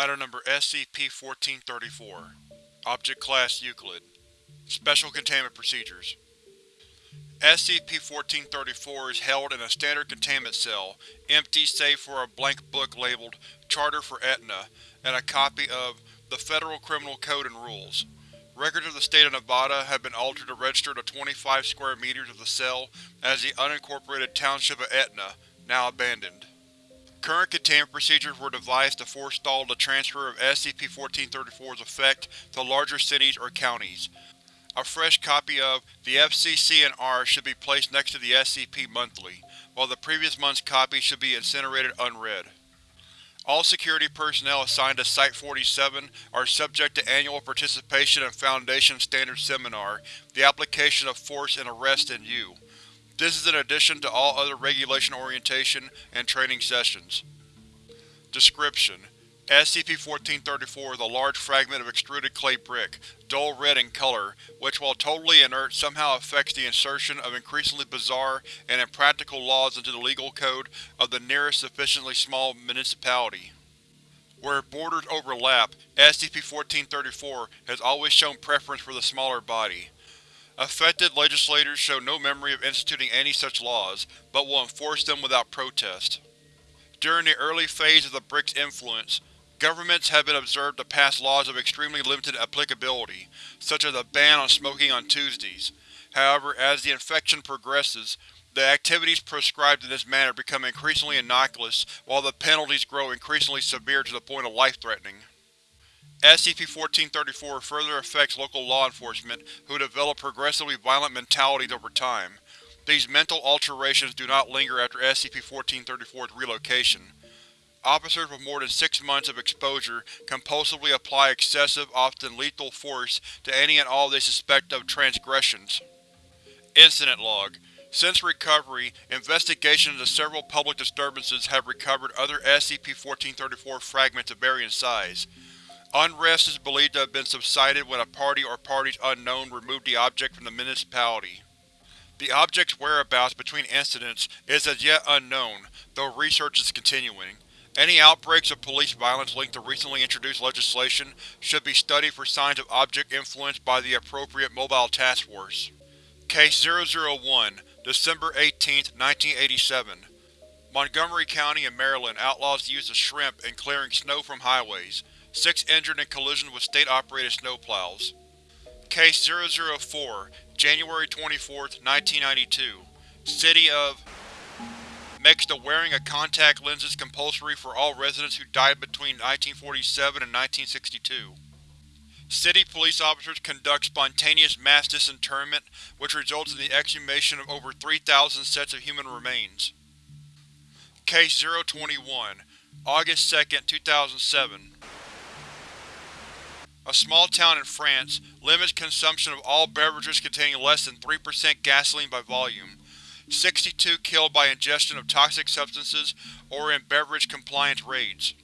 Item Number SCP-1434 Object Class Euclid Special Containment Procedures SCP-1434 is held in a standard containment cell, empty save for a blank book labeled Charter for Etna and a copy of the Federal Criminal Code and Rules. Records of the State of Nevada have been altered to register the 25 square meters of the cell as the unincorporated township of Etna, now abandoned. Current containment procedures were devised to forestall the transfer of SCP-1434's effect to larger cities or counties. A fresh copy of the FCC&R should be placed next to the SCP monthly, while the previous month's copy should be incinerated unread. All security personnel assigned to Site-47 are subject to annual participation in Foundation Standard Seminar, The Application of Force and Arrest in U. This is in addition to all other regulation orientation and training sessions. Description: SCP-1434 is a large fragment of extruded clay brick, dull red in color, which while totally inert somehow affects the insertion of increasingly bizarre and impractical laws into the legal code of the nearest sufficiently small municipality. Where borders overlap, SCP-1434 has always shown preference for the smaller body. Affected legislators show no memory of instituting any such laws, but will enforce them without protest. During the early phase of the brick's influence, Governments have been observed to pass laws of extremely limited applicability, such as a ban on smoking on Tuesdays. However, as the infection progresses, the activities prescribed in this manner become increasingly innocuous, while the penalties grow increasingly severe to the point of life-threatening. SCP-1434 further affects local law enforcement, who develop progressively violent mentalities over time. These mental alterations do not linger after SCP-1434's relocation. Officers with more than six months of exposure compulsively apply excessive, often lethal force to any and all they suspect of transgressions. Incident Log Since recovery, investigations into several public disturbances have recovered other SCP-1434 fragments of varying size. Unrest is believed to have been subsided when a party or parties unknown removed the object from the municipality. The object's whereabouts between incidents is as yet unknown, though research is continuing. Any outbreaks of police violence linked to recently introduced legislation should be studied for signs of object influence by the appropriate Mobile Task Force. Case 001, December 18, 1987 Montgomery County in Maryland outlaws the use of shrimp in clearing snow from highways. Six injured in collision with state-operated snowplows. Case 004, January 24, 1992 City of makes the wearing of contact lenses compulsory for all residents who died between 1947 and 1962. City police officers conduct spontaneous mass disinterment, which results in the exhumation of over 3,000 sets of human remains. Case 021, August 2, 2007 A small town in France limits consumption of all beverages containing less than 3% gasoline by volume. 62 killed by ingestion of toxic substances or in beverage compliance raids.